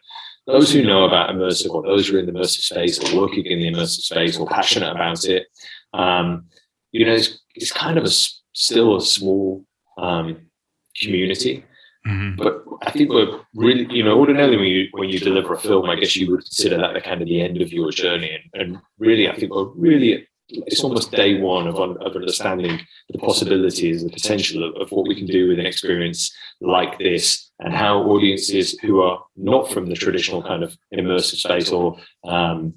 those who know about immersive or those who are in the immersive space or working in the immersive space or passionate about it, um, you know, it's, it's kind of a still a small um, community. Mm-hmm. But I think we're really, you know, ordinarily when you when you deliver a film, I guess you would consider that the kind of the end of your journey. And, and really, I think we're really it's almost day one of, of understanding the possibilities, the potential of, of, what we can do with an experience like this, and how audiences who are not from the traditional kind of immersive space or um,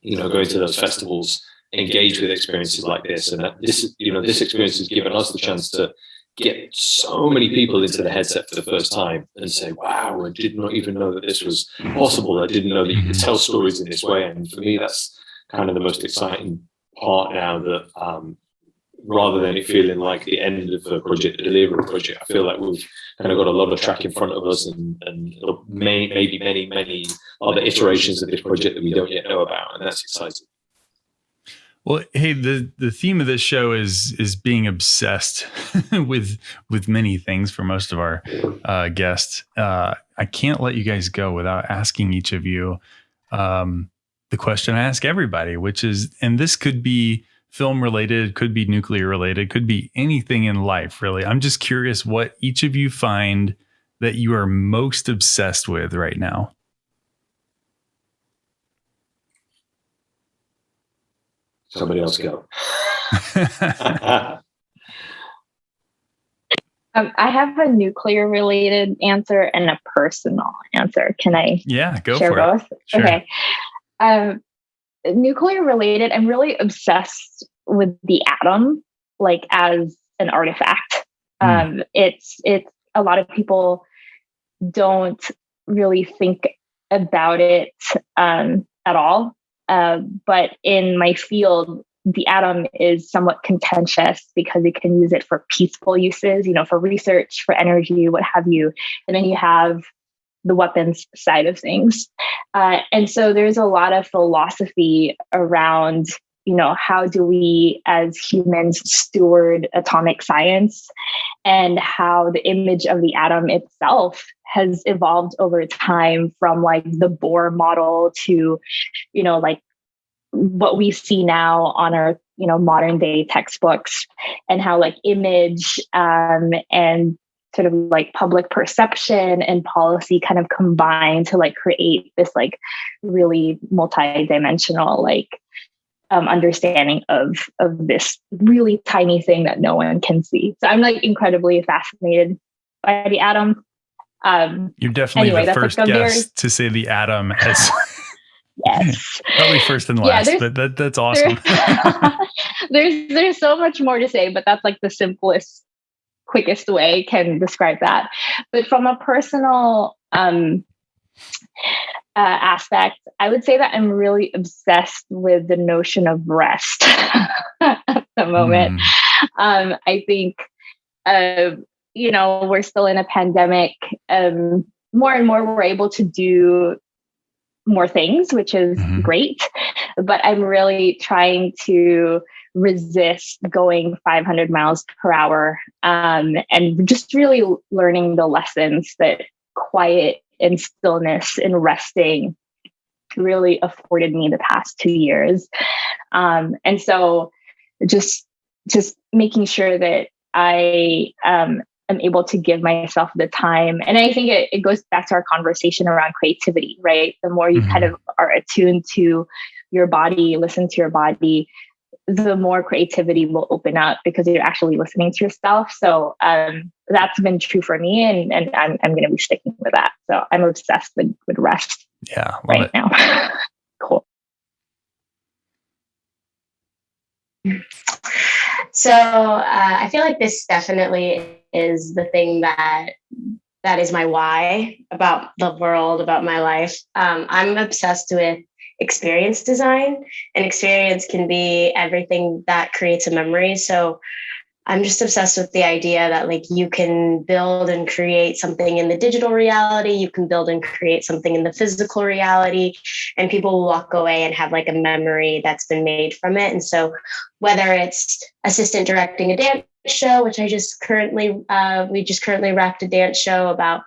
you know going to those festivals engage with experiences like this. And that this, you know, this experience has given us the chance to get so many people into the headset for the first time and say, wow, I did not even know that this was possible. I didn't know that you could tell stories in this way. And for me, that's kind of the most exciting part now that um, rather than it feeling like the end of the project, the delivery project, I feel like we've kind of got a lot of track in front of us and, and may, maybe many, many other iterations of this project that we don't yet know about. And that's exciting. Well, hey, the the theme of this show is is being obsessed <laughs> with with many things for most of our uh, guests. Uh, I can't let you guys go without asking each of you um, the question I ask everybody, which is, and this could be film related, could be nuclear related, could be anything in life, really. I'm just curious what each of you find that you are most obsessed with right now. Somebody else go. <laughs> um, I have a nuclear related answer and a personal answer. Can I? Yeah, go share for both? it. Sure. Okay. Um, nuclear related. I'm really obsessed with the atom, like as an artifact. Mm. Um, it's it's a lot of people don't really think about it um, at all uh, but in my field, the atom is somewhat contentious because you can use it for peaceful uses, you know, for research, for energy, what have you. And then you have the weapons side of things. Uh, and so there's a lot of philosophy around, you know, how do we as humans steward atomic science and how the image of the atom itself has evolved over time from like the Bohr model to, you know, like what we see now on our, you know, modern day textbooks and how like image um, and sort of like public perception and policy kind of combine to like create this like really multi-dimensional like um, understanding of of this really tiny thing that no one can see. So I'm like incredibly fascinated by the atom. Um, You're definitely anyway, the first like guest very... to say the atom <laughs> has. yes, <laughs> probably first and last, yeah, but that, that's <laughs> awesome. there's there's so much more to say, but that's like the simplest, quickest way can describe that. But from a personal um, uh, aspect, I would say that I'm really obsessed with the notion of rest <laughs> at the moment. Mm. Um, I think, uh, you know, we're still in a pandemic. Um, more and more, we're able to do more things, which is mm-hmm. great. But I'm really trying to resist going 500 miles per hour um, and just really learning the lessons that quiet and stillness and resting really afforded me the past two years. Um, and so just just making sure that I um, am able to give myself the time. And I think it, it goes back to our conversation around creativity, right? The more you mm-hmm. kind of are attuned to your body, listen to your body, the more creativity will open up because you're actually listening to yourself. So um, that's been true for me, and, and I'm, I'm going to be sticking with that. So I'm obsessed with, with rest. Yeah, right it. now. <laughs> cool. So uh, I feel like this definitely is the thing that that is my why about the world, about my life. Um, I'm obsessed with experience design, and experience can be everything that creates a memory. So I'm just obsessed with the idea that like you can build and create something in the digital reality, you can build and create something in the physical reality, and people will walk away and have like a memory that's been made from it. And so, whether it's assistant directing a dance show, which I just currently, uh, we just currently wrapped a dance show about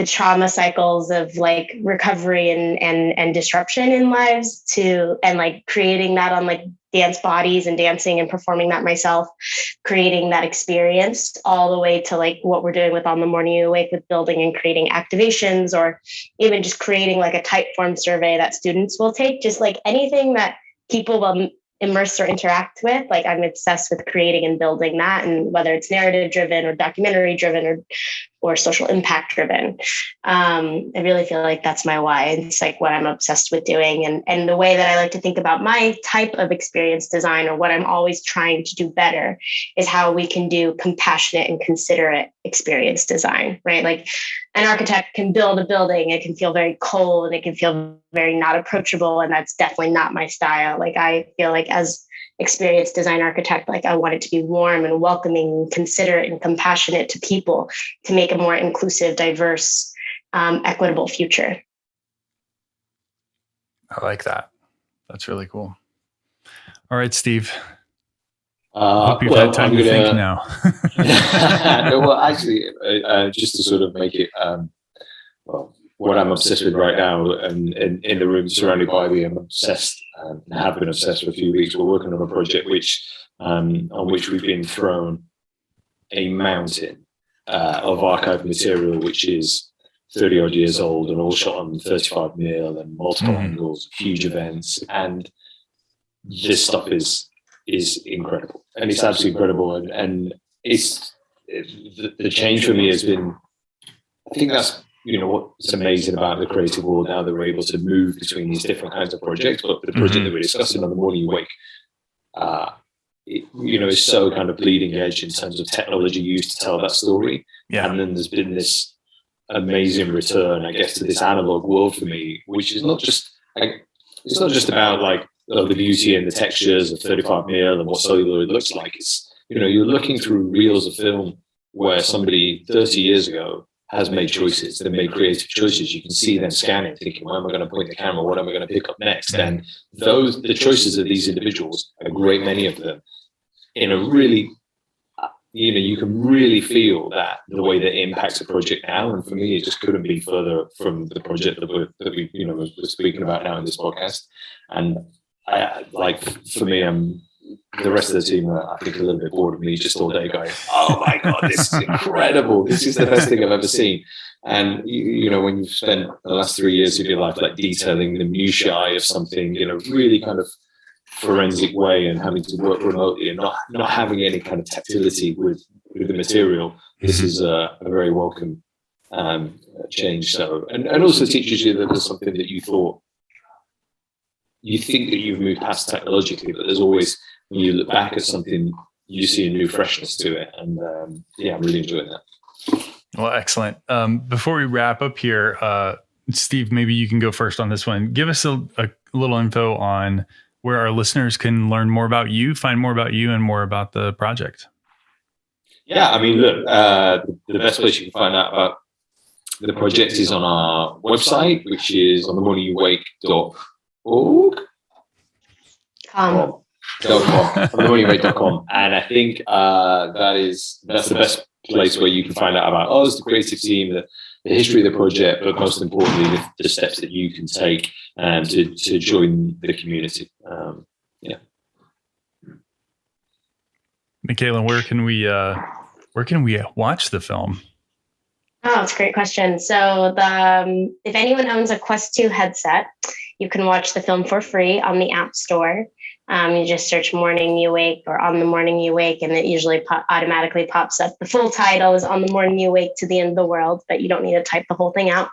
the trauma cycles of like recovery and and and disruption in lives to and like creating that on like dance bodies and dancing and performing that myself, creating that experience all the way to like what we're doing with On the Morning You Awake with building and creating activations or even just creating like a type form survey that students will take, just like anything that people will immerse or interact with. Like I'm obsessed with creating and building that, and whether it's narrative driven or documentary driven or or social impact driven. Um, I really feel like that's my why. It's like what I'm obsessed with doing, and and the way that I like to think about my type of experience design or what I'm always trying to do better is how we can do compassionate and considerate experience design. Right, like an architect can build a building, it can feel very cold and it can feel very not approachable, and that's definitely not my style. Like I feel like as experienced design architect like i want it to be warm and welcoming considerate and compassionate to people to make a more inclusive diverse um, equitable future. I like that. That's really cool. All right steve. Uh, hope you've well, had time I'm to gonna, think <laughs> now. <laughs> well, actually, uh, uh, just to sort of make it um, well, what I'm obsessed with right now, and in the room surrounded by me, I'm obsessed um, and have been obsessed for a few weeks. We're working on a project which, um, on which we've been thrown a mountain uh, of archive material, which is 30 odd years old and all shot on 35 mil and multiple mm. angles, huge events, and this stuff is is incredible, and it's absolutely incredible, and, and it's the, the change for me has been. I think that's you know what's amazing about the creative world now that we're able to move between these different kinds of projects but the project mm-hmm. that we're discussing on the morning you wake uh, it, you know is so kind of bleeding edge in terms of technology used to tell that story yeah. and then there's been this amazing return i guess to this analog world for me which is not just like, it's not just about like oh, the beauty and the textures of 35 mil and what celluloid looks like it's you know you're looking through reels of film where somebody 30 years ago has made choices. They made creative choices. You can see them scanning, thinking, "Where am I going to point the camera? What am I going to pick up next?" And those the choices of these individuals, a great many of them, in a really, you know, you can really feel that the way that impacts a project now. And for me, it just couldn't be further from the project that we're that we you know we're speaking about now in this podcast. And I like for me, I'm the rest of the team are, I think, a little bit bored of me just all day going, "Oh my god, this is <laughs> incredible! This is the best thing I've ever seen." And you, you know, when you've spent the last three years of your life like detailing the minutiae of something, in a really kind of forensic way and having to work remotely and not not having any kind of tactility with with the material, this mm-hmm. is a, a very welcome um, change. So, and, and also teaches you that there's something that you thought you think that you've moved past technologically, but there's always when you look back at something, you see a new freshness to it. And um, yeah, I'm really enjoying that. Well, excellent. Um, before we wrap up here, uh, Steve, maybe you can go first on this one. Give us a, a, little info on where our listeners can learn more about you, find more about you, and more about the project. Yeah, I mean, look, uh, the best place you can find out about the project is on our website, which is on the morningyouwake.org. Um, com, and I think uh, that is that's the best place where you can find out about us, the creative team, the, the history of the project, but most importantly, the, the steps that you can take um, to to join the community. Um, yeah. Michaela, where can we uh, where can we watch the film? Oh, it's a great question. So, the um, if anyone owns a Quest 2 headset, you can watch the film for free on the App Store. Um, you just search morning you wake or on the morning you wake, and it usually po- automatically pops up. The full title is on the morning you wake to the end of the world, but you don't need to type the whole thing out.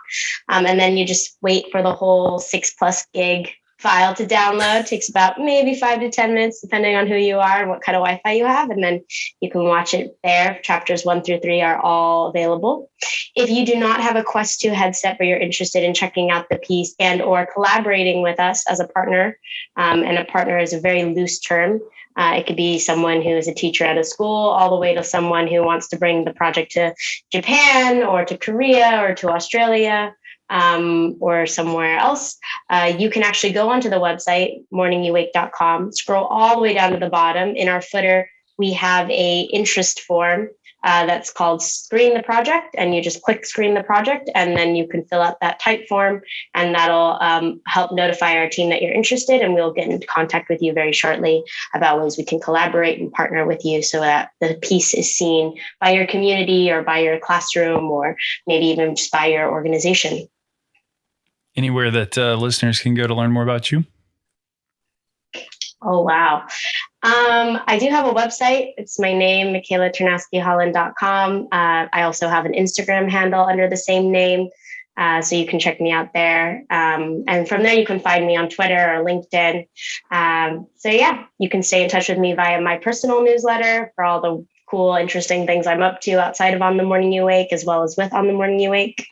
Um, and then you just wait for the whole six plus gig file to download. It takes about maybe five to 10 minutes, depending on who you are and what kind of Wi Fi you have. And then you can watch it there. Chapters one through three are all available. If you do not have a Quest 2 headset, but you're interested in checking out the piece and or collaborating with us as a partner, um, and a partner is a very loose term, uh, it could be someone who is a teacher at a school, all the way to someone who wants to bring the project to Japan or to Korea or to Australia um, or somewhere else. Uh, you can actually go onto the website, morningyouwake.com, scroll all the way down to the bottom. In our footer, we have a interest form uh, that's called Screen the Project. And you just click Screen the Project, and then you can fill out that type form, and that'll um, help notify our team that you're interested. And we'll get into contact with you very shortly about ways we can collaborate and partner with you so that the piece is seen by your community or by your classroom or maybe even just by your organization. Anywhere that uh, listeners can go to learn more about you? Oh, wow. Um, I do have a website. It's my name, michaelaternaskyholland.com. Uh, I also have an Instagram handle under the same name. Uh, so you can check me out there. Um, and from there, you can find me on Twitter or LinkedIn. Um, so yeah, you can stay in touch with me via my personal newsletter for all the cool, interesting things I'm up to outside of On the Morning You Wake, as well as with On the Morning You Wake.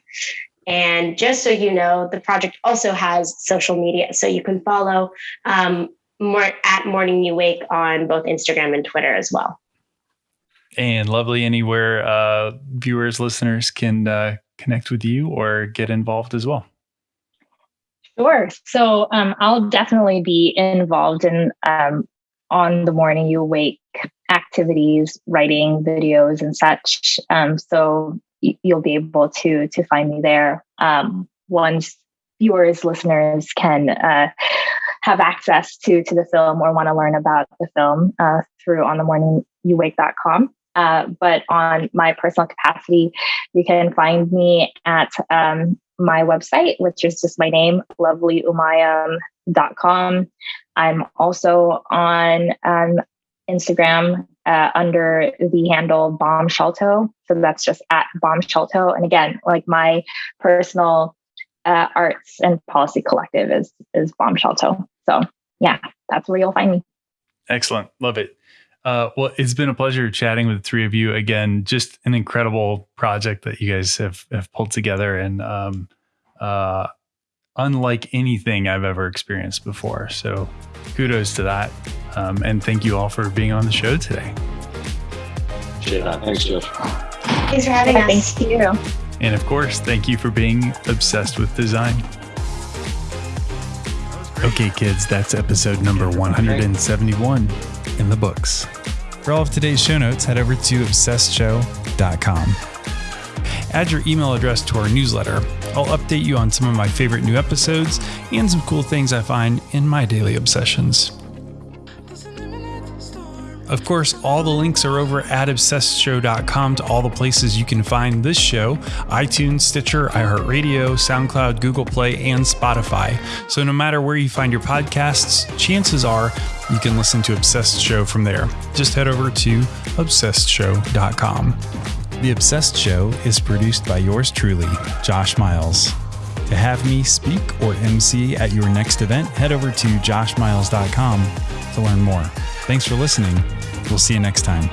And just so you know, the project also has social media. So you can follow um, more at Morning You Wake on both Instagram and Twitter as well. And lovely anywhere uh, viewers, listeners can uh, connect with you or get involved as well. Sure. So um, I'll definitely be involved in um, on the morning you wake activities, writing videos and such. Um, so you'll be able to to find me there um, once viewers, listeners can uh, have access to to the film or want to learn about the film uh, through onthemorningyouwake.com. Uh, but on my personal capacity, you can find me at um, my website, which is just my name, lovelyumayam.com. I'm also on um, Instagram uh, under the handle Bombshelltoe. So that's just at Bombshelltoe. And again, like my personal uh, arts and policy collective is is Bombshelltoe. So yeah, that's where you'll find me. Excellent. Love it. Uh, well, it's been a pleasure chatting with the three of you again. Just an incredible project that you guys have, have pulled together and um, uh, unlike anything I've ever experienced before. So kudos to that. Um, and thank you all for being on the show today. Yeah, thanks, Josh. Thanks for having yeah, us. Thank you. And of course, thank you for being obsessed with design. Okay, kids, that's episode number 171 in the books. For all of today's show notes, head over to obsessedshow.com. Add your email address to our newsletter. I'll update you on some of my favorite new episodes and some cool things I find in my daily obsessions. Of course, all the links are over at obsessedshow.com to all the places you can find this show iTunes, Stitcher, iHeartRadio, SoundCloud, Google Play, and Spotify. So no matter where you find your podcasts, chances are you can listen to Obsessed Show from there. Just head over to obsessedshow.com. The Obsessed Show is produced by yours truly, Josh Miles. To have me speak or MC at your next event, head over to joshmiles.com to learn more. Thanks for listening. We'll see you next time.